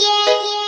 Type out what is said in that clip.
yeah. yeah.